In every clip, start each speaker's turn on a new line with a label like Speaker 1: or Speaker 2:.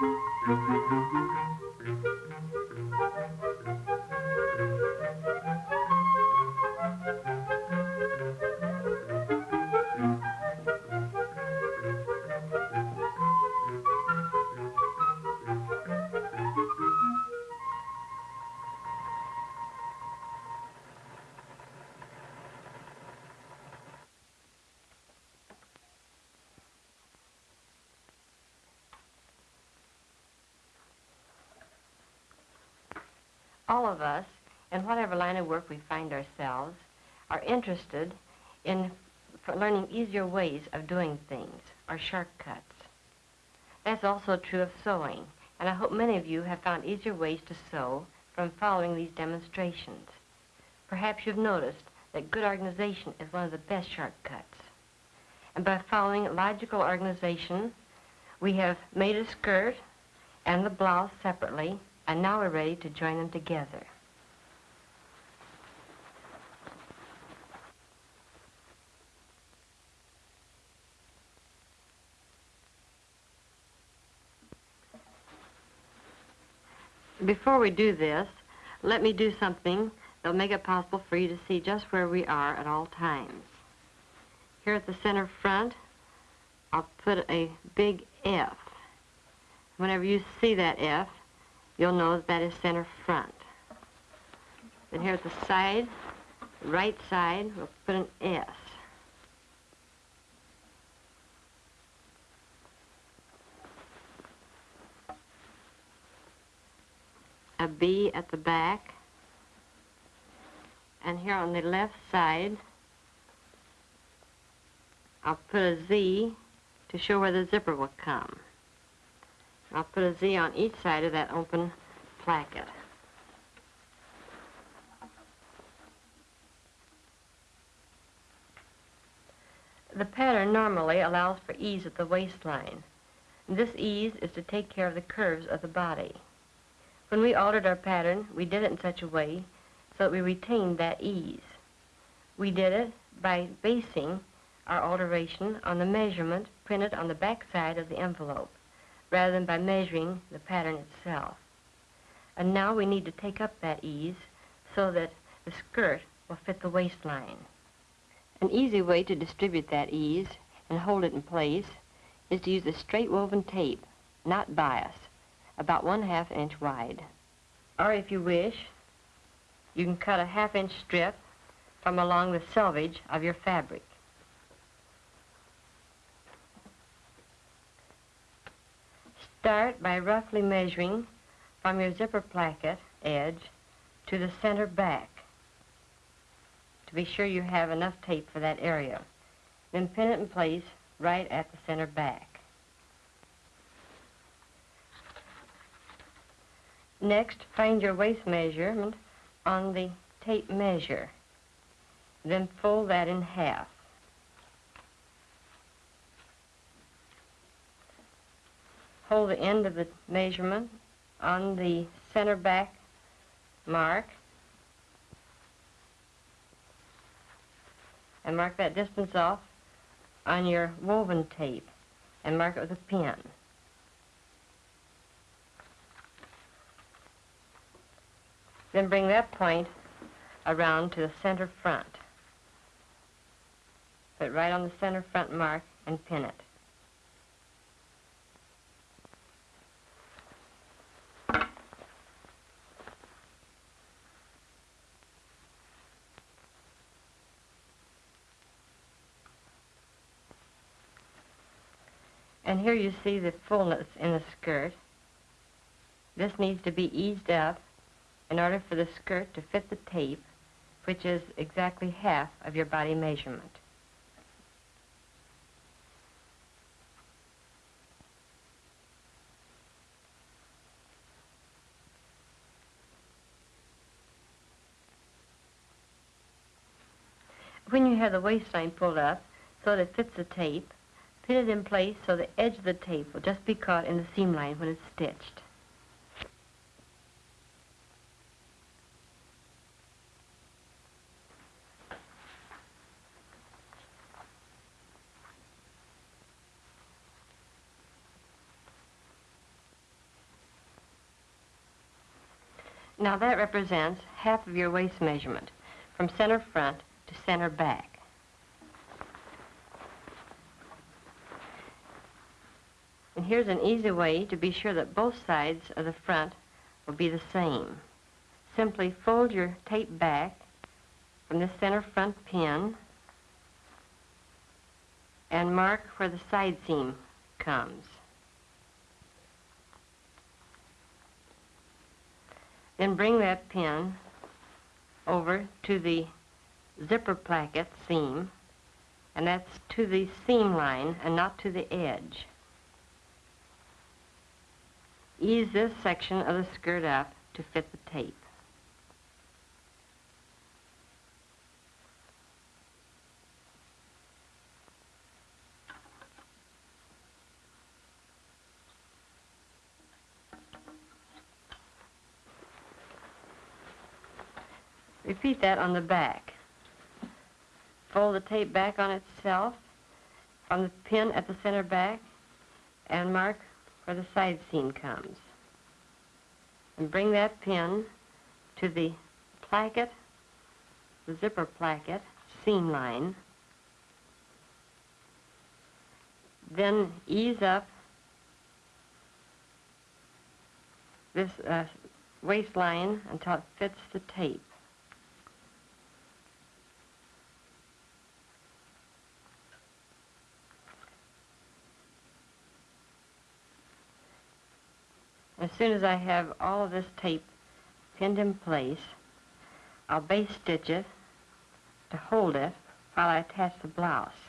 Speaker 1: thank you all of us, in whatever line of work we find ourselves, are interested in learning easier ways of doing things, or shortcuts. That's also true of sewing, and I hope many of you have found easier ways to sew from following these demonstrations. Perhaps you've noticed that good organization is one of the best shortcuts. And by following logical organization, we have made a skirt and the blouse separately and now we're ready to join them together. Before we do this, let me do something that'll make it possible for you to see just where we are at all times. Here at the center front, I'll put a big F. Whenever you see that F, you'll know that is center front. Then here at the side, right side, we'll put an S. A B at the back. And here on the left side, I'll put a Z to show where the zipper will come. I'll put a Z on each side of that open placket. The pattern normally allows for ease at the waistline. This ease is to take care of the curves of the body. When we altered our pattern, we did it in such a way so that we retained that ease. We did it by basing our alteration on the measurement printed on the back side of the envelope rather than by measuring the pattern itself. And now we need to take up that ease so that the skirt will fit the waistline. An easy way to distribute that ease and hold it in place is to use a straight woven tape, not bias, about one half inch wide. Or if you wish, you can cut a half inch strip from along the selvage of your fabric. Start by roughly measuring from your zipper placket edge to the center back to be sure you have enough tape for that area. Then pin it in place right at the center back. Next, find your waist measurement on the tape measure. Then fold that in half. Hold the end of the measurement on the center back mark and mark that distance off on your woven tape and mark it with a pin. Then bring that point around to the center front. Put right on the center front mark and pin it. And here you see the fullness in the skirt. This needs to be eased up in order for the skirt to fit the tape, which is exactly half of your body measurement. When you have the waistline pulled up so that it fits the tape, Pin it in place so the edge of the tape will just be caught in the seam line when it's stitched. Now that represents half of your waist measurement, from center front to center back. And here's an easy way to be sure that both sides of the front will be the same. Simply fold your tape back from the center front pin and mark where the side seam comes. Then bring that pin over to the zipper placket seam, and that's to the seam line and not to the edge. Ease this section of the skirt up to fit the tape. Repeat that on the back. Fold the tape back on itself on the pin at the center back and mark where the side seam comes. And bring that pin to the placket, the zipper placket, seam line. Then ease up this uh, waistline until it fits the tape. As soon as I have all of this tape pinned in place, I'll base stitch it to hold it while I attach the blouse.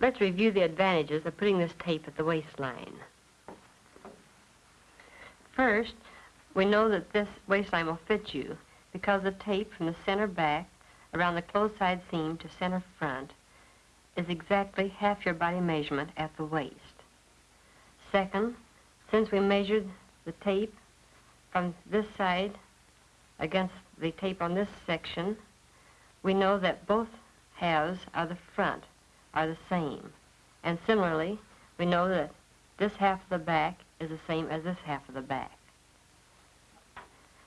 Speaker 1: Let's review the advantages of putting this tape at the waistline. First, we know that this waistline will fit you because the tape from the center back around the closed side seam to center front is exactly half your body measurement at the waist. Second, since we measured the tape from this side against the tape on this section, we know that both halves are the front are the same. And similarly, we know that this half of the back is the same as this half of the back.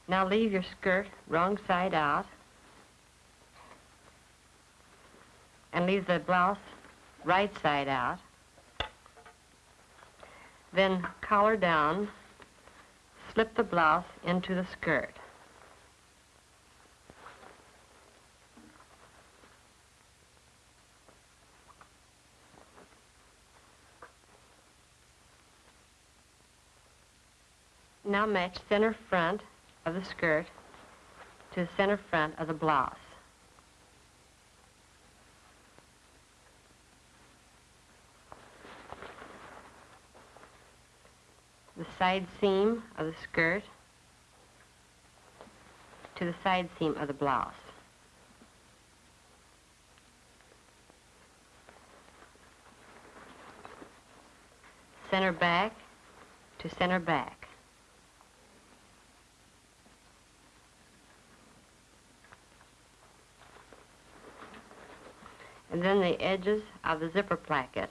Speaker 1: Now leave your skirt wrong side out and leave the blouse right side out. Then collar down, slip the blouse into the skirt. Now match center front of the skirt to the center front of the blouse. The side seam of the skirt to the side seam of the blouse. Center back to center back. And then the edges of the zipper placket,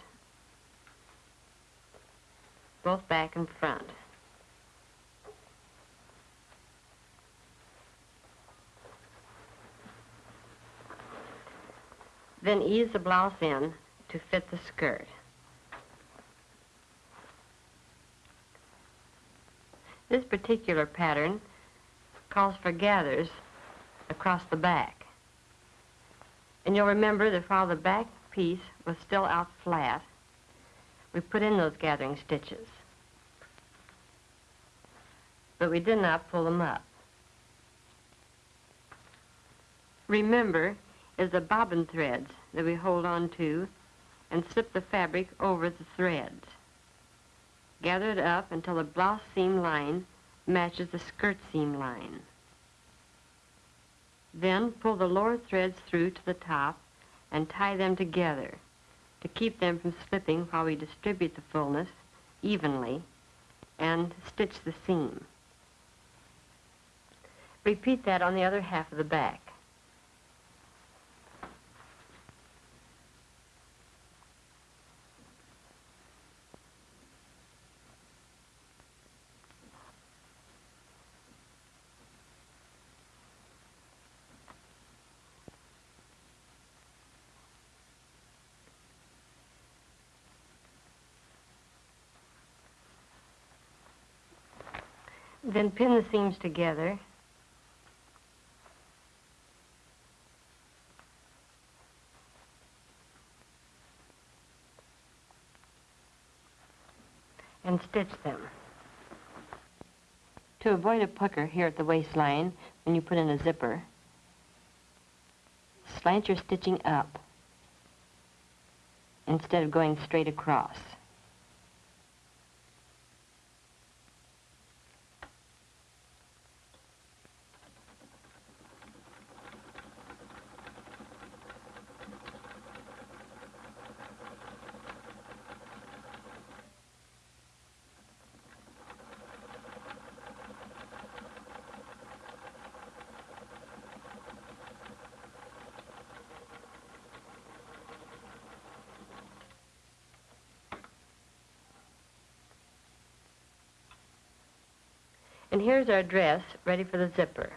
Speaker 1: both back and front. Then ease the blouse in to fit the skirt. This particular pattern calls for gathers across the back. And you'll remember that while the back piece was still out flat, we put in those gathering stitches. But we did not pull them up. remember, is the bobbin threads that we hold on to and slip the fabric over the threads. Gather it up until the blouse seam line matches the skirt seam line. Then pull the lower threads through to the top and tie them together to keep them from slipping while we distribute the fullness evenly and stitch the seam. Repeat that on the other half of the back. Then pin the seams together. And stitch them. To avoid a pucker here at the waistline when you put in a zipper, slant your stitching up instead of going straight across. And here's our dress ready for the zipper.